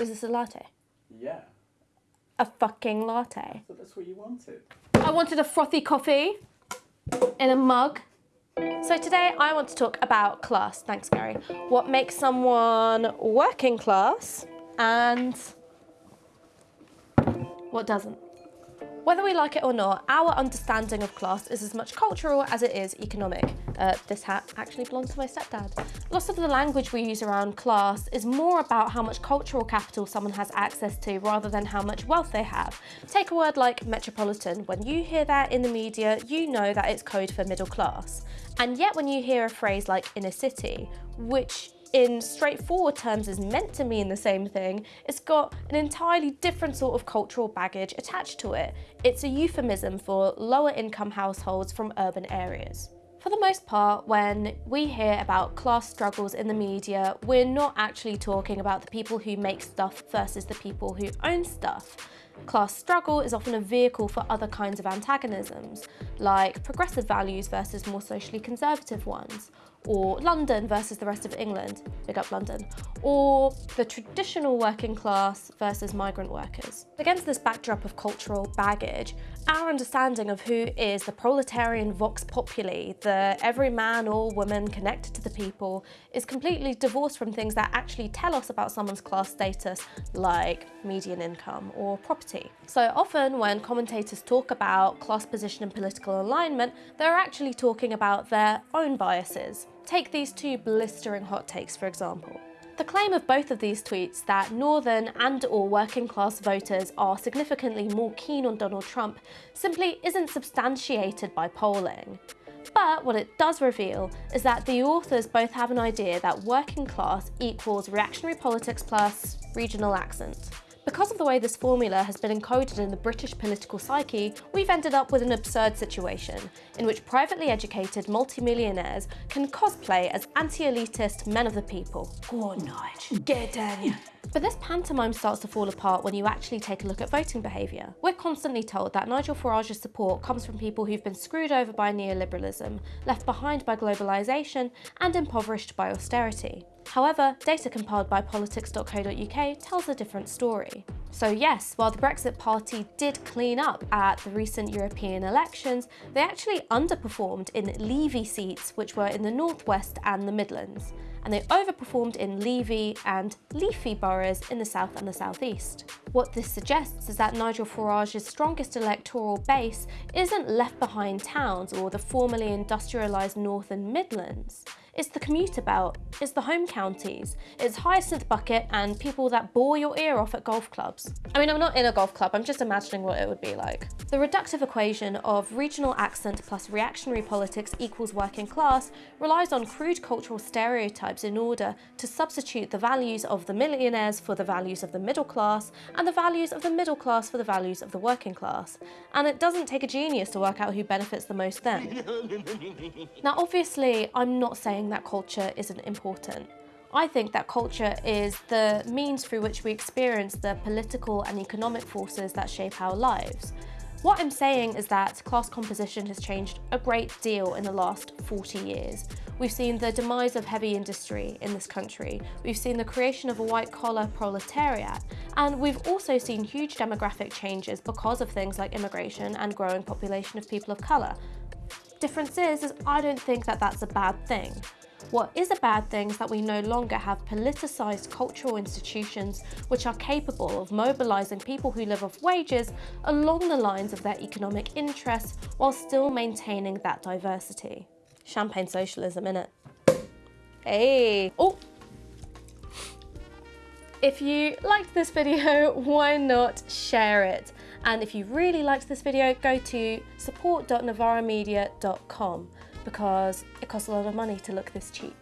Is this a latte? Yeah. A fucking latte. So that's what you wanted. I wanted a frothy coffee in a mug. So today I want to talk about class, thanks Gary. What makes someone working class and what doesn't. Whether we like it or not, our understanding of class is as much cultural as it is economic. Uh, this hat actually belongs to my stepdad. Lots of the language we use around class is more about how much cultural capital someone has access to rather than how much wealth they have. Take a word like metropolitan. When you hear that in the media, you know that it's code for middle class. And yet when you hear a phrase like inner city, which in straightforward terms is meant to mean the same thing, it's got an entirely different sort of cultural baggage attached to it. It's a euphemism for lower income households from urban areas. For the most part, when we hear about class struggles in the media, we're not actually talking about the people who make stuff versus the people who own stuff. Class struggle is often a vehicle for other kinds of antagonisms, like progressive values versus more socially conservative ones, or London versus the rest of England, big up London, or the traditional working class versus migrant workers. Against this backdrop of cultural baggage, our understanding of who is the proletarian vox populi, the every man or woman connected to the people, is completely divorced from things that actually tell us about someone's class status, like median income or property. So often when commentators talk about class position and political alignment, they're actually talking about their own biases. Take these two blistering hot takes, for example. The claim of both of these tweets that northern and or working class voters are significantly more keen on Donald Trump simply isn't substantiated by polling. But what it does reveal is that the authors both have an idea that working class equals reactionary politics plus regional accent. Because of the way this formula has been encoded in the British political psyche, we've ended up with an absurd situation, in which privately educated multimillionaires can cosplay as anti-elitist men of the people. Go on, Nige, get down But this pantomime starts to fall apart when you actually take a look at voting behaviour. We're constantly told that Nigel Farage's support comes from people who've been screwed over by neoliberalism, left behind by globalisation and impoverished by austerity. However, data compiled by politics.co.uk tells a different story. So yes, while the Brexit Party did clean up at the recent European elections, they actually underperformed in Levy seats which were in the Northwest and the Midlands and they overperformed in Levy and Leafy boroughs in the south and the southeast. What this suggests is that Nigel Farage's strongest electoral base isn't left behind towns or the formerly industrialised North and Midlands. It's the commuter belt, it's the home counties, it's Hyacinth Bucket and people that bore your ear off at golf clubs. I mean, I'm not in a golf club, I'm just imagining what it would be like. The reductive equation of regional accent plus reactionary politics equals working class relies on crude cultural stereotypes in order to substitute the values of the millionaires for the values of the middle class and the values of the middle class for the values of the working class. And it doesn't take a genius to work out who benefits the most then. now obviously, I'm not saying saying that culture isn't important. I think that culture is the means through which we experience the political and economic forces that shape our lives. What I'm saying is that class composition has changed a great deal in the last 40 years. We've seen the demise of heavy industry in this country, we've seen the creation of a white-collar proletariat, and we've also seen huge demographic changes because of things like immigration and growing population of people of colour, Difference is, is I don't think that that's a bad thing. What is a bad thing is that we no longer have politicised cultural institutions which are capable of mobilising people who live off wages along the lines of their economic interests while still maintaining that diversity. Champagne socialism, innit? Hey! Oh! If you liked this video, why not share it? And if you really liked this video, go to support.novaramedia.com because it costs a lot of money to look this cheap.